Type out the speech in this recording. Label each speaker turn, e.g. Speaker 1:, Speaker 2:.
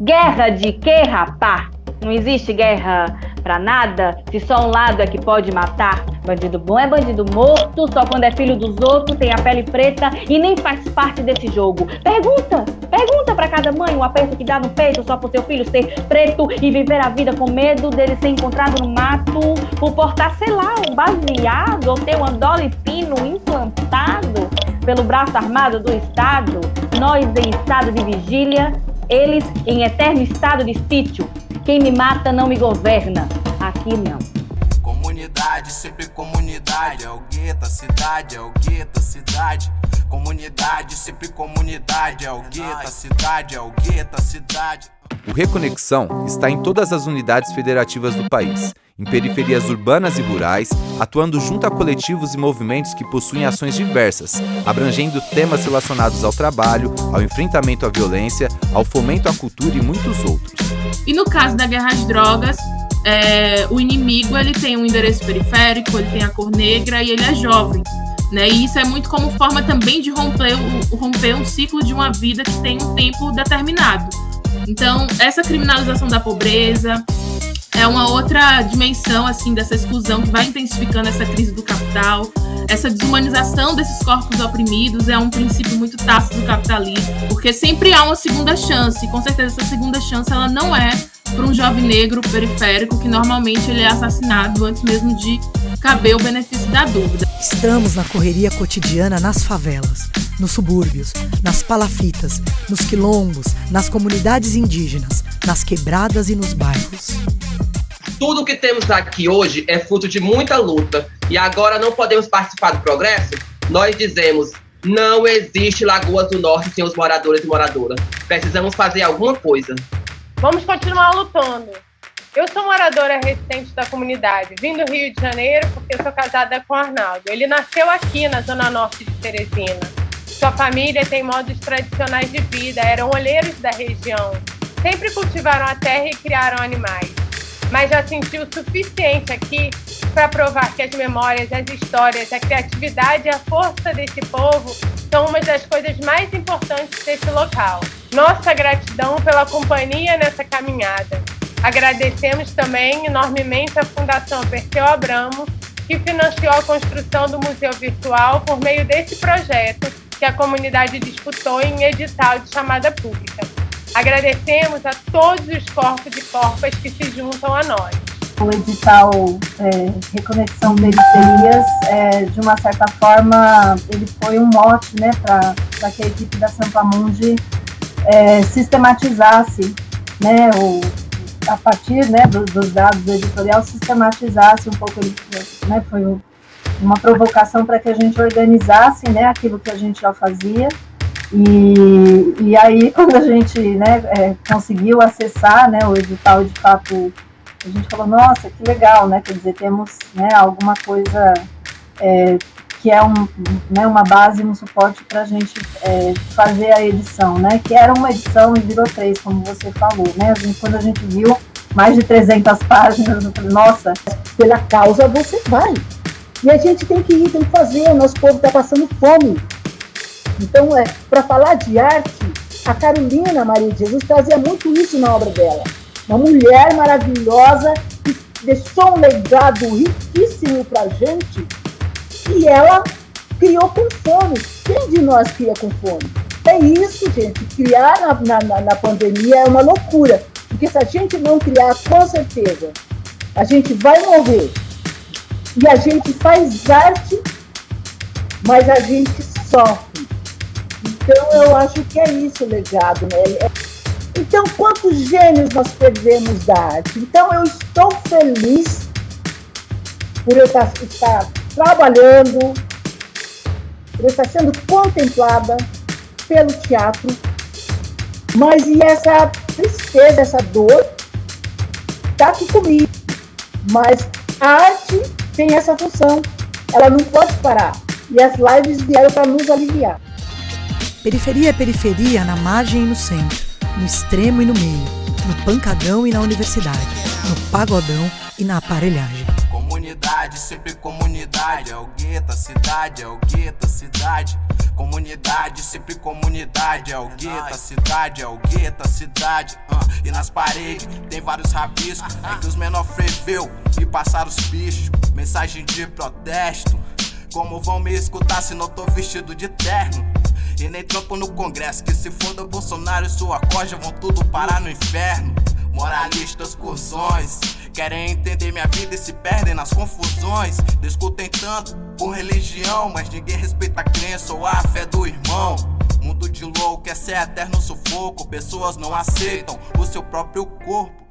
Speaker 1: Guerra de quê, rapá? Não existe guerra pra nada, se só um lado é que pode matar. Bandido bom é bandido morto, só quando é filho dos outros, tem a pele preta e nem faz parte desse jogo. Pergunta, pergunta pra cada mãe o aperto que dá no peito só por seu filho ser preto e viver a vida com medo dele ser encontrado no mato, por portar, sei lá, um baseado ou ter um andole implantado pelo braço armado do Estado, nós em estado de vigília, eles em eterno estado de sítio. Quem me mata não me governa. Aqui não.
Speaker 2: Comunidade, sempre comunidade. É o gueto, a cidade, é o gueto, a cidade. Comunidade, sempre comunidade. É o gueto, a cidade, é o gueto, a cidade.
Speaker 3: O Reconexão está em todas as unidades federativas do país, em periferias urbanas e rurais, atuando junto a coletivos e movimentos que possuem ações diversas, abrangendo temas relacionados ao trabalho, ao enfrentamento à violência, ao fomento à cultura e muitos outros.
Speaker 4: E no caso da guerra às drogas, é, o inimigo ele tem um endereço periférico, ele tem a cor negra e ele é jovem. Né? E isso é muito como forma também de romper, o, romper um ciclo de uma vida que tem um tempo determinado. Então, essa criminalização da pobreza é uma outra dimensão assim dessa exclusão que vai intensificando essa crise do capital. Essa desumanização desses corpos oprimidos é um princípio muito tácito do capitalismo, porque sempre há uma segunda chance, e com certeza essa segunda chance ela não é para um jovem negro periférico que normalmente ele é assassinado antes mesmo de caber o benefício da dúvida.
Speaker 5: Estamos na correria cotidiana nas favelas, nos subúrbios, nas palafitas, nos quilombos, nas comunidades indígenas, nas quebradas e nos bairros.
Speaker 6: Tudo que temos aqui hoje é fruto de muita luta e agora não podemos participar do progresso? Nós dizemos não existe Lagoas do Norte sem os moradores e moradoras. Precisamos fazer alguma coisa.
Speaker 7: Vamos continuar lutando. Eu sou moradora recente da comunidade, vim do Rio de Janeiro porque sou casada com o Arnaldo. Ele nasceu aqui na zona norte de Teresina. Sua família tem modos tradicionais de vida, eram olheiros da região. Sempre cultivaram a terra e criaram animais. Mas já sentiu o suficiente aqui para provar que as memórias, as histórias, a criatividade e a força desse povo são uma das coisas mais importantes desse local. Nossa gratidão pela companhia nessa caminhada. Agradecemos também enormemente a Fundação Perseu Abramo, que financiou a construção do Museu Virtual por meio desse projeto que a comunidade disputou em edital de chamada pública. Agradecemos a todos os corpos e corpas que se juntam a nós.
Speaker 8: O edital é, Reconexão Periferias, é, de uma certa forma, ele foi um mote né, para que a equipe da Sampa Mundi é, sistematizasse né, o, a partir né, do, dos dados do editorial, sistematizasse um pouco, né, foi uma provocação para que a gente organizasse né, aquilo que a gente já fazia. E, e aí, quando a gente né, é, conseguiu acessar né, o edital, de fato, a gente falou, nossa, que legal, né? Quer dizer, temos né, alguma coisa é, que é um, né, uma base, um suporte para a gente é, fazer a edição, né? Que era uma edição e virou três, como você falou, né? A gente, quando a gente viu mais de 300 páginas, eu falei, nossa,
Speaker 9: pela causa você vai. E a gente tem que ir, tem que fazer, o nosso povo está passando fome. Então, é, para falar de arte, a Carolina Maria de Jesus trazia muito isso na obra dela. Uma mulher maravilhosa que deixou um legado riquíssimo para a gente e ela criou com fome. Quem de nós cria com fome? É isso, gente. Criar na, na, na pandemia é uma loucura. Porque se a gente não criar, com certeza, a gente vai morrer. E a gente faz arte, mas a gente sofre. Então eu acho que é isso o legado, né? É, então, quantos gênios nós perdemos da arte? Então, eu estou feliz por eu estar, estar trabalhando, por eu estar sendo contemplada pelo teatro, mas e essa tristeza, essa dor, está aqui comigo. Mas a arte tem essa função, ela não pode parar. E as lives vieram para nos aliviar.
Speaker 5: Periferia é periferia na margem e no centro, no extremo e no meio, no pancadão e na universidade, no pagodão e na aparelhagem.
Speaker 2: Comunidade, sempre comunidade. É o gueto, a cidade, é o gueto, a cidade. Comunidade, sempre comunidade. É o gueto, a cidade, é o gueto, a cidade. Uh, e nas paredes tem vários rabiscos. É que os menor freveu e passaram os bichos. Mensagem de protesto. Como vão me escutar se não tô vestido de terno? E nem trampo no congresso, que se for do Bolsonaro e sua corja vão tudo parar no inferno. Moralistas cursões querem entender minha vida e se perdem nas confusões. Discutem tanto por religião, mas ninguém respeita a crença ou a fé do irmão. Mundo de louco, esse é eterno sufoco. Pessoas não aceitam o seu próprio corpo.